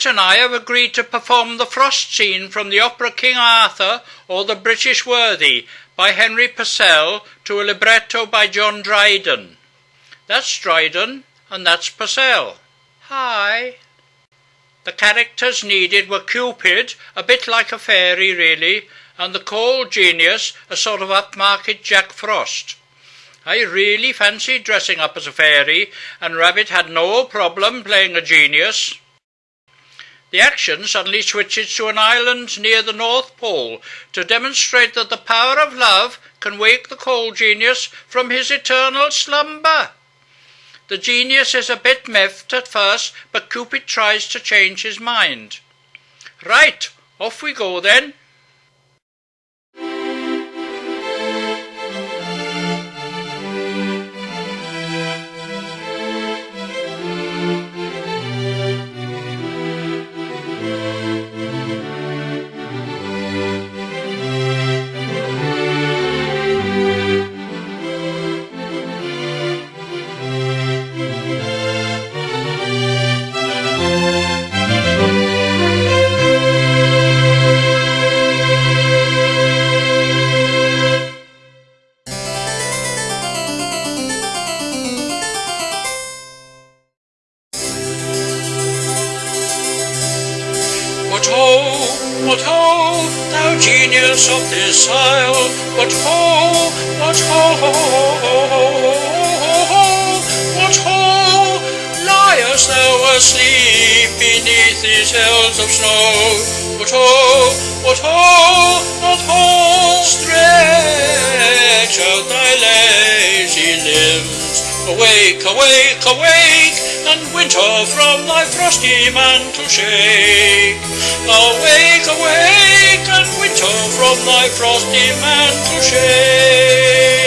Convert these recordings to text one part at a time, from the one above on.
Rabbit and I have agreed to perform the frost scene from the opera King Arthur or The British Worthy by Henry Purcell to a libretto by John Dryden. That's Dryden and that's Purcell. Hi. The characters needed were Cupid, a bit like a fairy really, and the cold genius, a sort of upmarket Jack Frost. I really fancied dressing up as a fairy, and Rabbit had no problem playing a genius. The action suddenly switches to an island near the North Pole to demonstrate that the power of love can wake the cold genius from his eternal slumber. The genius is a bit miffed at first, but Cupid tries to change his mind. Right, off we go then. What ho, thou genius of this isle, what ho, what ho, what ho, liest thou asleep beneath these hills of snow? What ho, what ho, what ho, stretch out thy lazy limbs, awake, awake, awake, and winter from thy frosty mantle shake. Awake, awake, and winter from thy frosty mantle shake.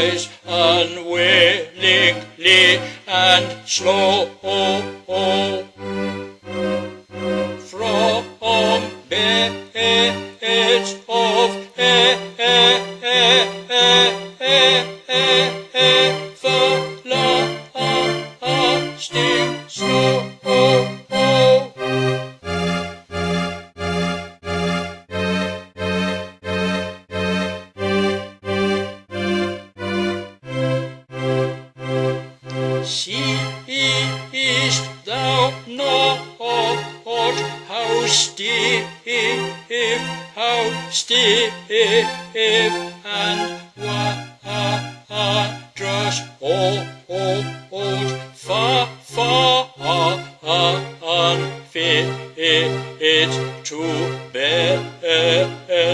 Rise unwillingly and slow síst á nótt hástif, hástif hann vandrast ótt faran fyrir tú berða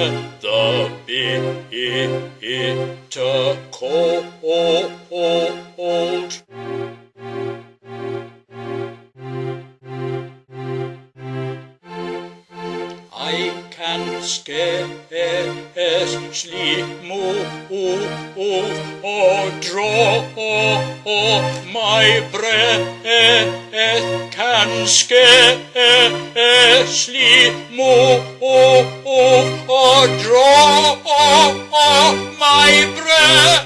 bitta kótt move or draw oh my breath, can scarcely move draw my breath.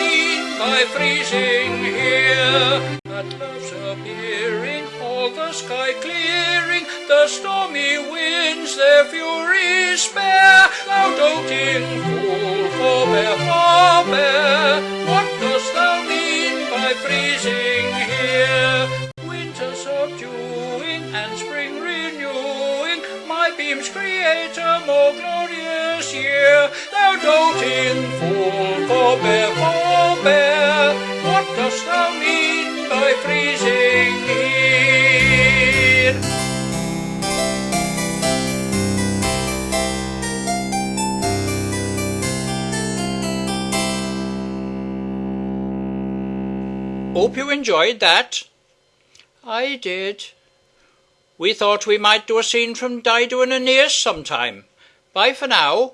by freezing here? That love's appearing, all the sky clearing, the stormy winds their fury spare. Thou doting fool, forbear, forbear. What dost thou mean by freezing here? Winter subduing and spring renewing, my beams create a more glorious year. Thou doting fool, forbear. Hope you enjoyed that. I did. We thought we might do a scene from Dido and Aeneas sometime. Bye for now.